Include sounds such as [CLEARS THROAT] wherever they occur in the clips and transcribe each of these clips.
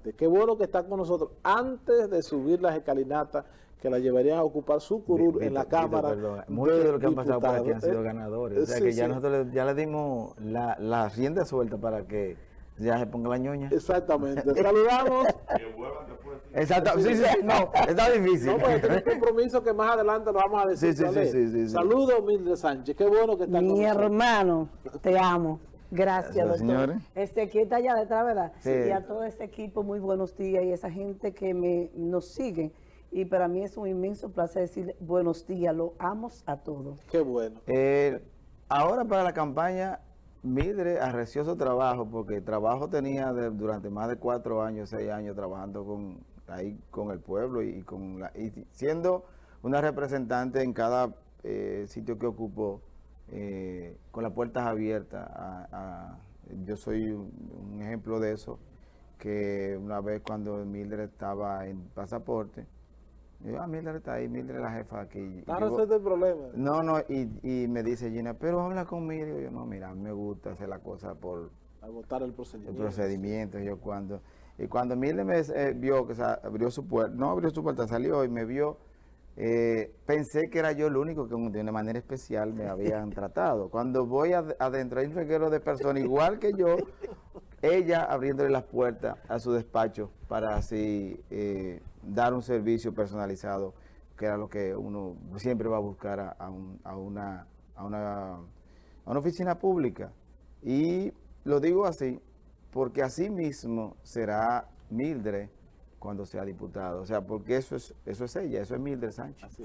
parte. Qué bueno que está con nosotros antes de subir las escalinatas que la llevarían a ocupar su curul en la Cámara. Muchos de, los que han pasado por aquí han sido ganadores. O sea que ya nosotros ya le dimos la, la rienda suelta para que ya se ponga la ñoña. Exactamente. [LAUGHS] Saludamos. Exacto. Sí, sí, no, está difícil. No, porque tenemos un compromiso que más adelante lo vamos a decir. Sí, sí, sí, sí, Saludos, Mildred Sánchez. Qué bueno que está Mi hermano, te amo. Gracias, doctor. Señores. Este aquí está allá detrás, ¿verdad? Sí. Y a todo ese equipo, muy buenos días. Y esa gente que me, nos sigue. Y para mí es un inmenso placer decirle buenos días. Lo amo a todos. Qué bueno. Eh, ahora para la campaña Midre arreció su trabajo porque trabajo tenía durante más de cuatro años, seis años trabajando con ahí con el pueblo y, con la, y siendo una representante en cada eh, sitio que ocupó eh, con las puertas abiertas. yo soy un, ejemplo de eso, que una vez cuando Mildred estaba en pasaporte, yo, ah, Mildred está ahí, Mildred es la jefa aquí. Para resolver el problema. No, no, y, me dice Gina, pero habla conmigo. Yo, no, mira, me gusta hacer la cosa por... Agotar el procedimiento. El procedimiento, yo cuando... Y cuando Mildred me eh, vio que abrió su puerta, no abrió su puerta, salió y me vio, eh, pensé que era yo el único que de una manera especial me habían [LAUGHS] tratado. Cuando voy adentro hay un reguero de personas igual que yo, ella abriéndole las puertas a su despacho para así... Eh, dar un servicio personalizado, que era lo que uno siempre va a buscar a, a, una, a, una, a una oficina pública. Y lo digo así, porque así mismo será Mildred cuando sea diputado. O sea, porque eso es eso es ella, eso es Mildred Sánchez.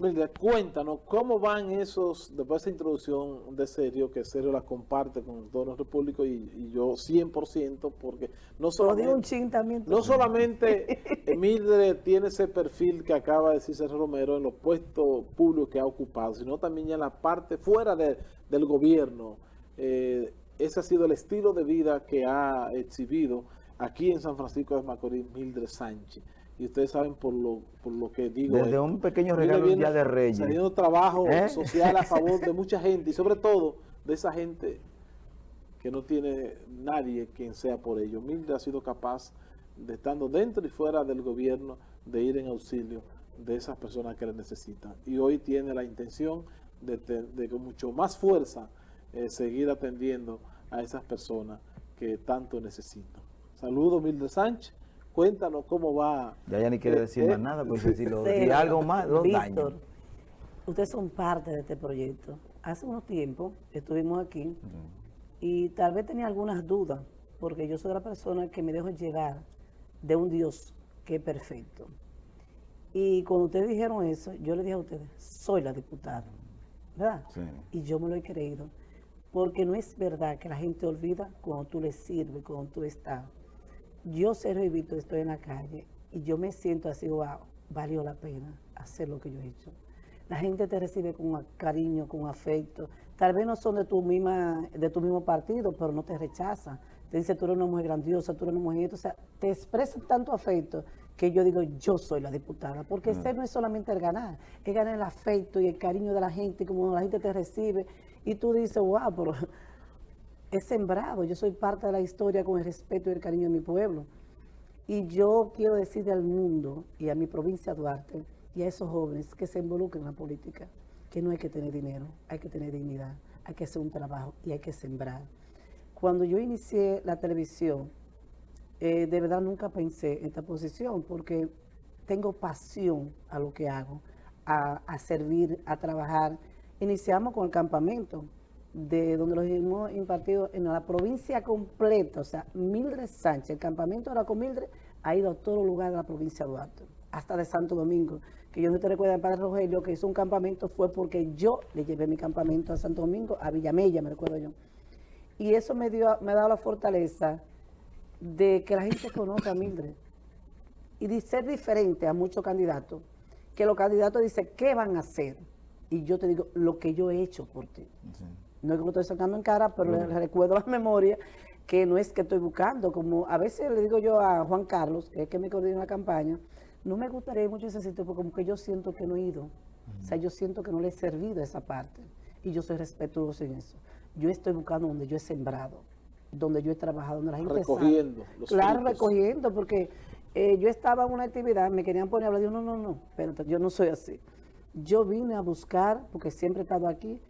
Mildred, cuéntanos, ¿cómo van esos, después de esa introducción de Sergio, que Sergio la comparte con todos los repúblicos y, yo 100%, porque no solamente, no solamente Mildred tiene ese perfil que acaba de decir Sergio Romero en los puestos públicos que ha ocupado, sino también ya en la parte fuera del gobierno. Eh, ese ha sido el estilo de vida que ha exhibido aquí en San Francisco de Macorís, Mildred Sánchez. Y ustedes saben por lo, por lo que digo. Desde un pequeño regalo Día de Reyes. Saliendo trabajo ¿Eh? social a favor [LAUGHS] de mucha gente y sobre todo de esa gente que no tiene nadie quien sea por ello. Mildred ha sido capaz de estando dentro y fuera del gobierno de ir en auxilio de esas personas que le necesitan. Y hoy tiene la intención de, de con mucho más fuerza eh, seguir atendiendo a esas personas que tanto necesitan. Saludos, Mildred Sánchez. Cuéntanos cómo va. Ya ya ni quiere decir más nada, porque si lo sí, algo más, los Víctor, ustedes son parte de este proyecto. Hace unos tiempos estuvimos aquí y tal vez tenía algunas dudas, porque yo soy la persona que me dejo llevar de un Dios que es perfecto. Y cuando ustedes dijeron eso, yo le dije a ustedes, soy la diputada, ¿verdad? Sí. Y yo me lo he creído, porque no es verdad que la gente olvida cuando tú le sirves, cuando tú estás yo, Sergio Víctor, estoy en la calle y yo me siento así, wow, valió la pena hacer lo que yo he hecho. La gente te recibe con cariño, con afecto. Tal vez no son de tu misma de tu mismo partido, pero no te rechazan. Te dice, tú eres una mujer grandiosa, tú eres una mujer... O sea, te expresan tanto afecto que yo digo, yo soy la diputada. Porque mm. ser no es solamente el ganar, es ganar el afecto y el cariño de la gente, como la gente te recibe. Y tú dices, wow, pero he sembrado, yo soy parte de la historia con el respeto y el cariño de mi pueblo. Y yo quiero decirle al mundo y a mi provincia Duarte y a esos jóvenes que se involucren en la política, que no hay que tener dinero, hay que tener dignidad, hay que hacer un trabajo y hay que sembrar. Cuando yo inicié la televisión, eh, de verdad nunca pensé en esta posición porque tengo pasión a lo que hago, a, a servir, a trabajar. Iniciamos con el campamento, de donde los hemos impartido en la provincia completa, o sea, Mildred Sánchez, el campamento ahora con Mildred, ha ido a todos los lugares de la provincia de Duarte, hasta de Santo Domingo, que yo no te recuerdo padre Rogelio que hizo un campamento fue porque yo le llevé mi campamento a Santo Domingo, a Villamella, me recuerdo yo. Y eso me, dio, me ha dado la fortaleza de que la gente conozca a Mildred y de ser diferente a muchos candidatos, que los candidatos dicen, ¿qué van a hacer? Y yo te digo, lo que yo he hecho por ti no es que lo estoy sacando en cara, pero le [LAUGHS] recuerdo la memoria que no es que estoy buscando, como a veces le digo yo a Juan Carlos, que es que me coordina la campaña, no me gustaría ir mucho ese sitio porque como que yo siento que no he ido, o sea, yo siento que no le he servido esa parte, y yo soy respetuoso en eso. Yo estoy buscando donde yo he sembrado, donde yo he trabajado, donde la gente Recogiendo. claro, recogiendo, porque eh, yo estaba en una actividad, me querían poner a hablar, yo no, no, no, pero yo no soy así. Yo vine a buscar, porque siempre he estado aquí,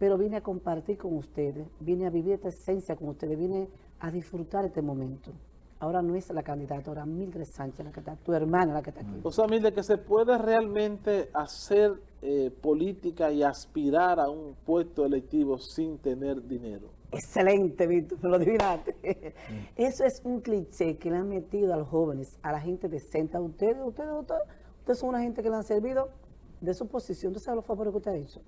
pero vine a compartir con ustedes, vine a vivir esta esencia con ustedes, vine a disfrutar este momento. Ahora no es la candidata, ahora Mildred Sánchez la que está, tu hermana la que está aquí. O sea, Mildred, que se puede realmente hacer eh, política y aspirar a un puesto electivo sin tener dinero. Excelente, Víctor, lo adivinaste. [LAUGHS] Eso es un cliché que le han metido a los jóvenes, a la gente decente. Ustedes, ustedes, ustedes, ustedes son una gente que le han servido de su posición. Usted sabe los favores que usted ha hecho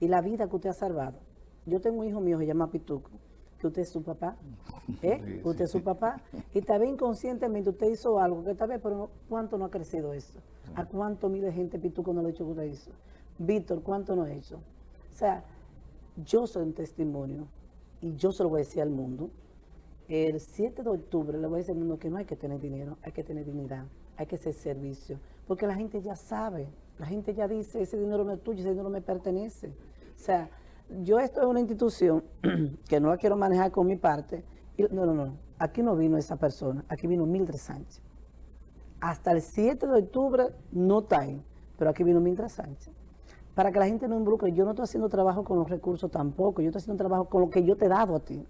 y la vida que usted ha salvado. Yo tengo un hijo mío, se llama Pituco que usted es su papá, [LAUGHS] ¿eh? usted es su papá, y tal vez inconscientemente usted hizo algo, que tal vez, pero ¿cuánto no ha crecido eso? ¿A cuánto miles de gente pituco no lo ha hecho que usted hizo? Víctor, ¿cuánto no ha hecho? O sea, yo soy un testimonio, y yo se lo voy a decir al mundo, el 7 de octubre le voy a decir al mundo que no hay que tener dinero, hay que tener dignidad, hay que hacer servicio, porque la gente ya sabe, la gente ya dice, ese dinero no es tuyo, ese dinero me pertenece. O sea, yo estoy en una institución [CLEARS THROAT] que no la quiero manejar con mi parte. Y, no, no, no. Aquí no vino esa persona. Aquí vino Mildred Sánchez. Hasta el 7 de octubre no está ahí. Pero aquí vino Mildred Sánchez. Para que la gente no involucre. Yo no estoy haciendo trabajo con los recursos tampoco. Yo estoy haciendo trabajo con lo que yo te he dado a ti.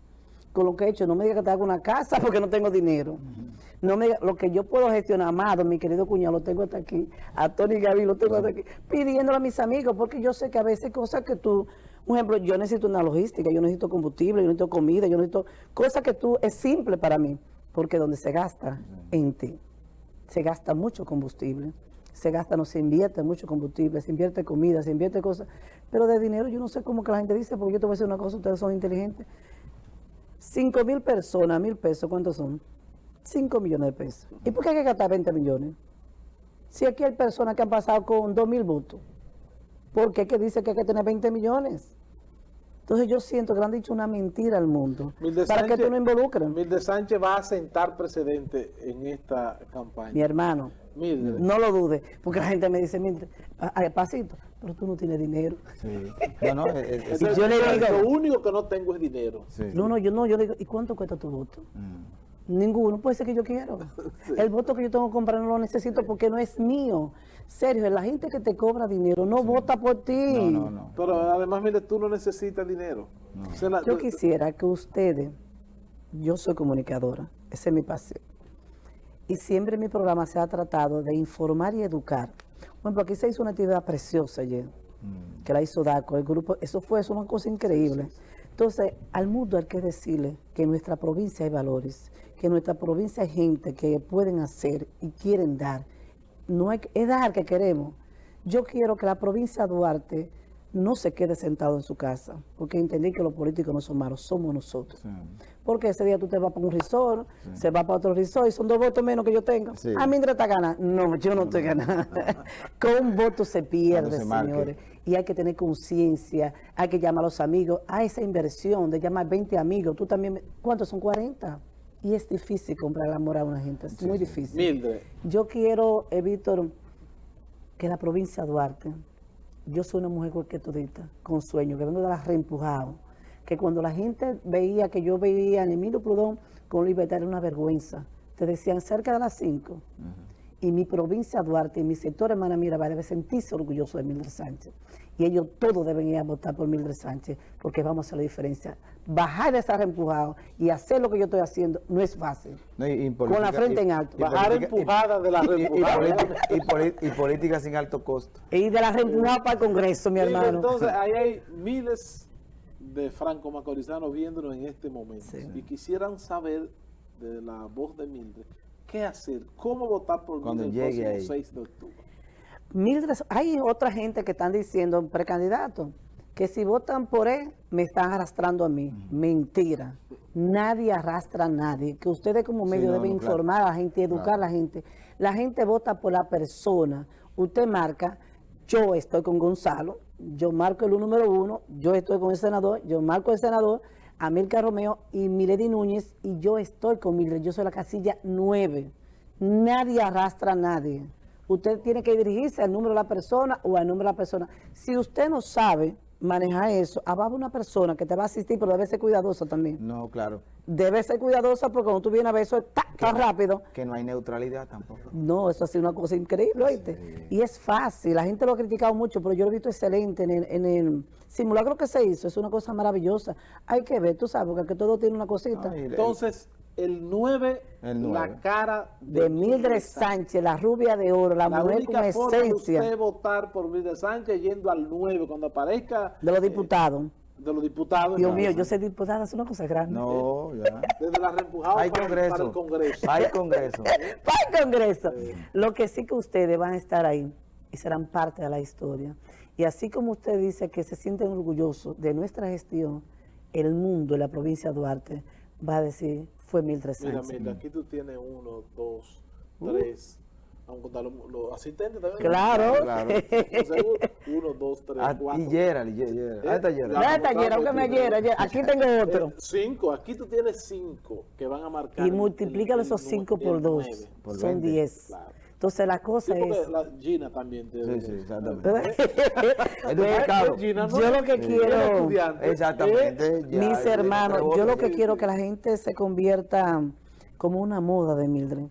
Con lo que he hecho. No me digas que te hago una casa [LAUGHS] porque no tengo dinero. No me lo que yo puedo gestionar, amado, mi querido cuñado, lo tengo hasta aquí. A Tony Gaby lo tengo hasta aquí. Pidiéndolo a mis amigos porque yo sé que a veces cosas que tú un ejemplo, yo necesito una logística, yo necesito combustible, yo necesito comida, yo necesito cosas que tú es simple para mí, porque donde se gasta en ti, se gasta mucho combustible, se gasta, no se invierte mucho combustible, se invierte comida, se invierte cosas, pero de dinero yo no sé cómo que la gente dice, porque yo te voy a decir una cosa, ustedes son inteligentes. 5 mil personas, mil pesos, ¿cuántos son? 5 millones de pesos. ¿Y por qué hay que gastar 20 millones? Si aquí hay personas que han pasado con 2 mil votos, ¿por qué que dice que hay que tener 20 millones? Entonces yo siento que le han dicho una mentira al mundo para que tú no involucres. Milde Sánchez va a sentar precedente en esta campaña. Mi hermano, no lo dude, porque la gente me dice, Mildred, pasito, pero tú no tienes dinero. Sí. No, no, yo le digo, lo único que no tengo es dinero. No, no, yo no, yo digo, ¿y cuánto cuesta tu voto? Mm. Ninguno, puede ser que yo quiero. [LAUGHS] El voto que yo tengo que comprar no lo necesito porque no es mío. Sergio, la gente que te cobra dinero no vota por ti. No, no, no. Pero además, mire, tú no necesitas dinero. yo quisiera que ustedes, yo soy comunicadora, esa es mi pasión. Y siempre mi programa se ha tratado de informar y educar. Bueno, aquí se hizo una actividad preciosa ayer, mm. que la hizo DACO, el grupo, eso fue una cosa increíble. Entonces, al mundo hay que decirle que en nuestra provincia hay valores, que en nuestra provincia hay gente que pueden hacer y quieren dar no hay, es dar que queremos. Yo quiero que la provincia de Duarte no se quede sentado en su casa, porque entendí que los políticos no son malos, somos nosotros. Porque ese día tú te vas para un resort, se va para otro resort y son dos votos menos que yo tengo. A mí está gana. No, yo no estoy ganando. [LAUGHS] Con un voto se pierde, señores. Y hay que tener conciencia, hay que llamar a los amigos, a esa inversión de llamar 20 amigos. Tú también, ¿cuántos son 40? Y es difícil comprar el amor a una gente, es muy difícil. Yo quiero, eh, Víctor, que la provincia de Duarte, yo soy una mujer cualquier todita, con sueño, que vengo de las reempujados, que cuando la gente veía que yo veía a Emilio Prudón con libertad era una vergüenza. Te decían cerca de las 5 y mi provincia Duarte y mi sector hermana Mirabal debe sentirse orgulloso de Mildred Sánchez. Y ellos todos deben ir a votar por Mildred Sánchez porque vamos a hacer la diferencia. Bajar de estar empujado y hacer lo que yo estoy haciendo no es fácil. Con la frente en alto. Bajar empujada de la y, y, política sin alto costo. Y de la reempujada para el Congreso, mi hermano. Entonces, ahí hay miles de franco-macorizanos viéndonos en este momento. Y quisieran saber de la voz de Mildred ¿Qué hacer? ¿Cómo votar por Cuando el próximo 6 de octubre? Mildred, hay otra gente que están diciendo, precandidato, que si votan por él, me están arrastrando a mí. Mentira. Nadie arrastra a nadie. Que ustedes como medio deben informar a la gente, educar a la gente. La gente vota por la persona. Usted marca, yo estoy con Gonzalo, yo marco el número uno, yo estoy con el senador, yo marco el senador, Amilcar Romeo y Milady Núñez y yo estoy con Mildred, yo soy la casilla 9. Nadie arrastra a nadie. Usted tiene que dirigirse al número de la persona o al número de la persona. Si usted no sabe manejar eso, va una persona que te va a asistir, pero debe ser cuidadosa también. No, claro. Debe ser cuidadosa porque cuando tú vienes a ver eso tan rápido. Que no hay neutralidad tampoco. No, eso ha sido una cosa increíble, ¿oíste? Y es fácil, la gente lo ha criticado mucho, pero yo lo he visto excelente en el, en el simulacro que se hizo, es una cosa maravillosa. Hay que ver, tú sabes, porque todo tiene una cosita. Entonces, el 9, la cara de, Mildred Sánchez, la rubia de oro, la, mujer con esencia. De usted votar por Mildred Sánchez yendo al 9 cuando aparezca. De los diputados. Eh, de los diputados. Dios mío, yo soy diputada, es una cosa grande. No, ya. Desde la reempujada Hay congreso. para el Congreso. Hay Congreso. [LAUGHS] para el Congreso. Lo que sí que ustedes van a estar ahí y serán parte de la historia. Y así como usted dice que se sienten orgullosos de nuestra gestión, el mundo y la provincia de Duarte va a decir fue 1.300. Mira, mira, aquí tú tienes uno, dos, uh. tres. Vamos a contar los, asistentes también. Claro. claro. uno, dos, tres, ah, cuatro. Y Gerald, y Gerald. ¿Dónde está Gerald? ¿Dónde está Gerald? Aunque me Gerald. Aquí tengo otro. Eh, cinco. Aquí tú tienes cinco que van a marcar. Y multiplícalo esos cinco por dos. Son diez. Claro. Entonces la cosa sí, es... La Gina también. Te sí, sí, exactamente. yo lo que quiero... Exactamente. mis hermanos, yo lo que quiero que la gente se convierta como una moda de Mildred.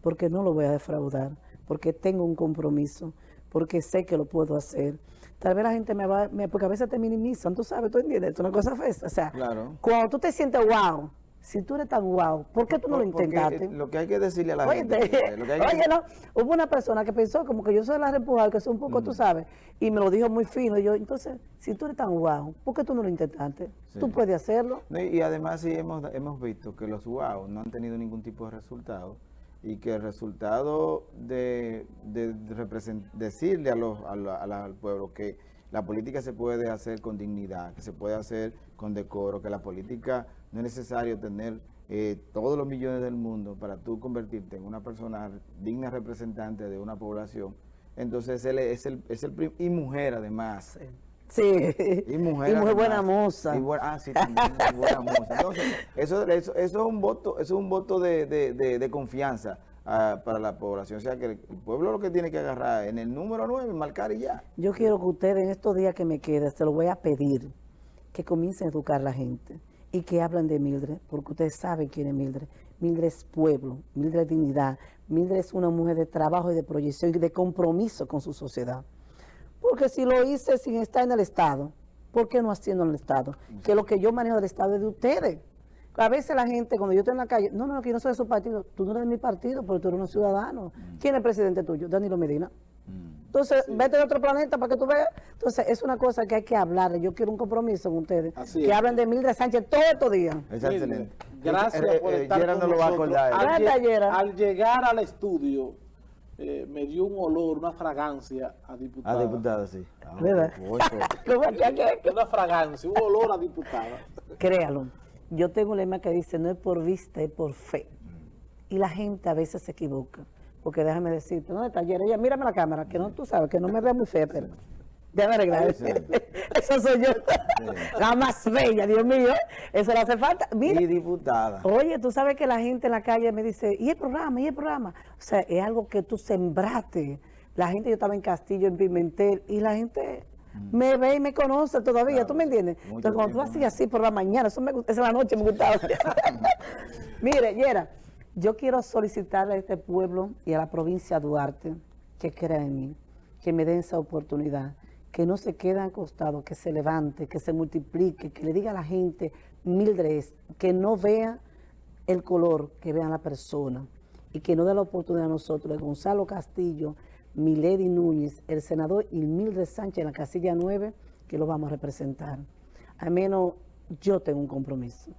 Porque no lo voy a defraudar. Porque tengo un compromiso. Porque sé que lo puedo hacer. Tal vez la gente me va... porque a veces te minimizan, tú sabes, tú entiendes. Es una cosa fea. O sea, cuando tú te sientes wow si tú eres tan guau, ¿por qué tú no lo intentaste? Lo que hay que decirle a la gente... oye, no, hubo una persona que pensó como que yo soy la repujada, que soy un poco, tú sabes, y me lo dijo muy fino. Y yo, entonces, si tú eres tan guau, ¿por qué tú no lo intentaste? Tú puedes hacerlo. y, además sí hemos, hemos visto que los guau no han tenido ningún tipo de resultado y que el resultado de, de, decirle a los, al pueblo que la política se puede hacer con dignidad, que se puede hacer con decoro, que la política no es necesario tener eh, todos los millones del mundo para tú convertirte en una persona digna representante de una población. Entonces él es el, es el y mujer además. Sí. Y mujer, y buena moza. ah, sí, también, buena moza. Entonces, eso, eso, es un voto, es un voto de, de, de, confianza ah, para la población. O sea, que el pueblo lo que tiene que agarrar en el número 9, marcar y ya. Yo quiero que ustedes en estos días que me queden, se lo voy a pedir, que comiencen a educar a la gente y que hablan de Mildred, porque ustedes saben quién es Mildred. Mildred es pueblo, Mildred es dignidad, Mildred es una mujer de trabajo y de proyección y de compromiso con su sociedad. Porque si lo hice sin estar en el Estado, ¿por qué no haciendo en el Estado? Que lo que yo manejo del Estado es de ustedes. A veces la gente, cuando yo estoy en la calle, no, no, que yo no soy de su partido. Tú no eres de mi partido, pero tú eres un ciudadano. ¿Quién es el presidente tuyo? Danilo Medina. Entonces, vete de otro planeta para que tú veas. Entonces, es una cosa que hay que hablar. Yo quiero un compromiso con ustedes. que hablen de Mildred Sánchez todos estos días. Excelente. Gracias eh, por eh, estar con no nosotros. Al, al, llegar al estudio, eh, me dio un olor, una fragancia a diputada. A diputada, sí. Ah, ¿Verdad? [LAUGHS] [LAUGHS] una fragancia, un olor a diputada. Créalo. Yo tengo un lema que dice, no es por vista, es por fe. Y la gente a veces se equivoca. Porque déjame decirte, ¿dónde está ayer? Ella, mírame la cámara, que no, tú sabes, que no me vea muy fea, pero... Déjame arreglar. Eso soy yo. La más bella, Dios mío. Eso le hace falta. Mira, y diputada. Oye, tú sabes que la gente en la calle me dice, ¿y el programa? ¿Y el programa? O sea, es algo que tú sembraste. La gente, yo estaba en Castillo, en Pimentel, y la gente mm. me ve y me conoce todavía, ¿tú me entiendes? Entonces, cuando tú hacías así por la mañana, eso me esa es la noche me gustaba. [LAUGHS] Mire, Yera, yo quiero solicitarle a este pueblo y a la provincia de Duarte que crea en mí, que me den esa oportunidad, que no se quede acostado, que se levante, que se multiplique, que le diga a la gente, Mildred, que no vea el color, que vea la persona y que no dé la oportunidad a nosotros, de Gonzalo Castillo, Milady Núñez, el senador y Mildred Sánchez en la casilla 9, que lo vamos a representar. Al menos yo tengo un compromiso.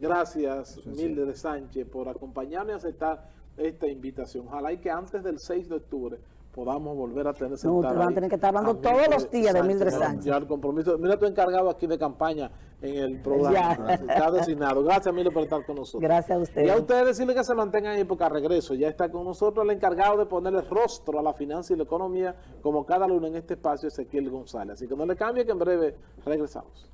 Gracias, Milde de Sánchez, por acompañarme y aceptar esta invitación. Ojalá y que antes del 6 de octubre podamos volver a tener no, van a tener que estar hablando todos los días de Mildred Sánchez. Ya el compromiso. Mira tu encargado aquí de campaña en el programa. Está designado. Gracias, Mildred, por estar con nosotros. Gracias a ustedes. Y a ustedes decirle que se mantengan ahí porque a regreso ya está con nosotros el encargado de ponerle rostro a la finanza y la economía como cada lunes en este espacio, Ezequiel González. Así que no le cambie que en breve regresamos.